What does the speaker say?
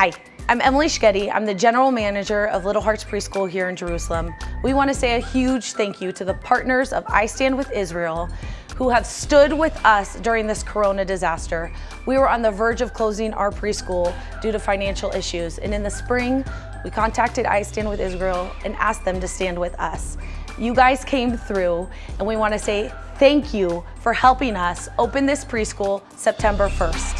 Hi, I'm Emily Schgetti. I'm the general manager of Little Hearts Preschool here in Jerusalem. We want to say a huge thank you to the partners of I Stand With Israel who have stood with us during this corona disaster. We were on the verge of closing our preschool due to financial issues. And in the spring, we contacted I Stand With Israel and asked them to stand with us. You guys came through and we want to say thank you for helping us open this preschool September 1st.